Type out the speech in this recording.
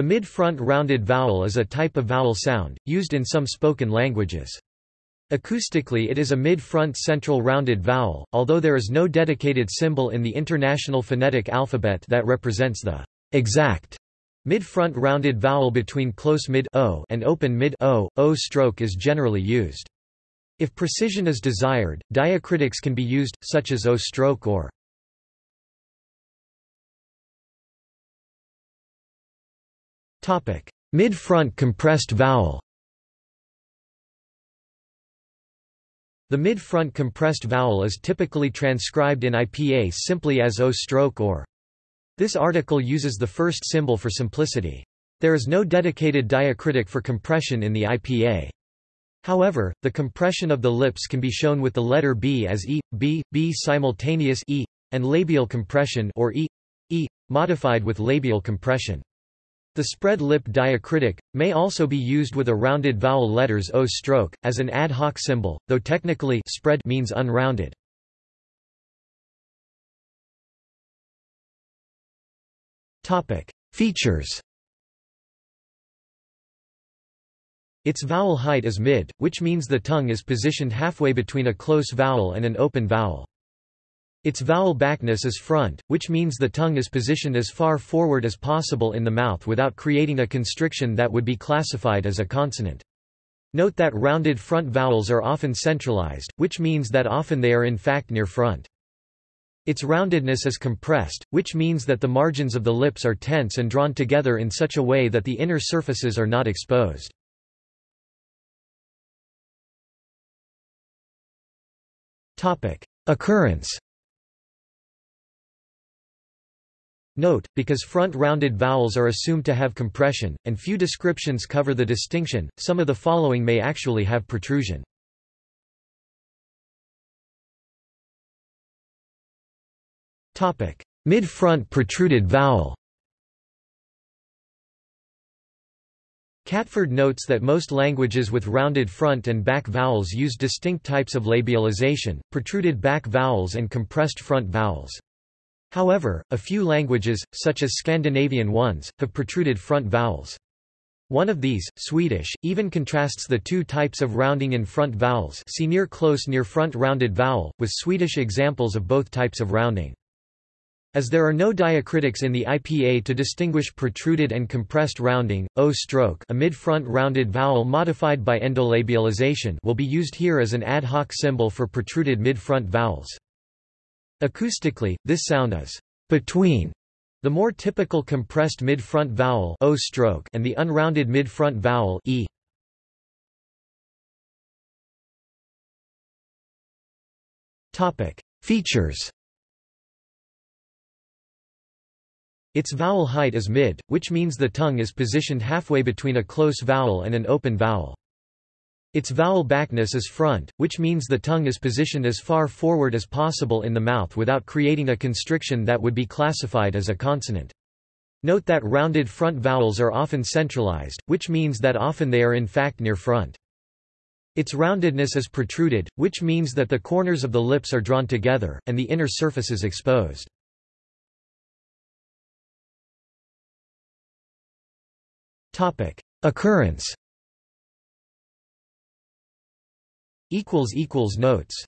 The mid-front rounded vowel is a type of vowel sound, used in some spoken languages. Acoustically it is a mid-front central rounded vowel, although there is no dedicated symbol in the International Phonetic Alphabet that represents the exact mid-front rounded vowel between close mid o and open mid o. O stroke is generally used. If precision is desired, diacritics can be used, such as O stroke or Mid-front compressed vowel The mid-front compressed vowel is typically transcribed in IPA simply as O stroke or. This article uses the first symbol for simplicity. There is no dedicated diacritic for compression in the IPA. However, the compression of the lips can be shown with the letter B as E, B, B simultaneous E, and labial compression or E, E, modified with labial compression. The spread lip diacritic, may also be used with a rounded vowel letters O stroke, as an ad hoc symbol, though technically spread means unrounded. Topic: Features Its vowel height is mid, which means the tongue is positioned halfway between a close vowel and an open vowel. Its vowel backness is front, which means the tongue is positioned as far forward as possible in the mouth without creating a constriction that would be classified as a consonant. Note that rounded front vowels are often centralized, which means that often they are in fact near front. Its roundedness is compressed, which means that the margins of the lips are tense and drawn together in such a way that the inner surfaces are not exposed. Occurrence Note, because front-rounded vowels are assumed to have compression, and few descriptions cover the distinction, some of the following may actually have protrusion. Mid-front protruded vowel Catford notes that most languages with rounded front and back vowels use distinct types of labialization, protruded back vowels and compressed front vowels. However, a few languages, such as Scandinavian ones, have protruded front vowels. One of these, Swedish, even contrasts the two types of rounding in front vowels see near close near front rounded vowel, with Swedish examples of both types of rounding. As there are no diacritics in the IPA to distinguish protruded and compressed rounding, O stroke a mid-front rounded vowel modified by endolabialization will be used here as an ad hoc symbol for protruded mid-front vowels. Acoustically, this sound is between the more typical compressed mid-front vowel o stroke and the unrounded mid-front vowel e. Topic: Features. Its vowel height is mid, which means the tongue is positioned halfway between a close vowel and an open vowel. Its vowel backness is front, which means the tongue is positioned as far forward as possible in the mouth without creating a constriction that would be classified as a consonant. Note that rounded front vowels are often centralized, which means that often they are in fact near front. Its roundedness is protruded, which means that the corners of the lips are drawn together, and the inner surface is exposed. Occurrence Notes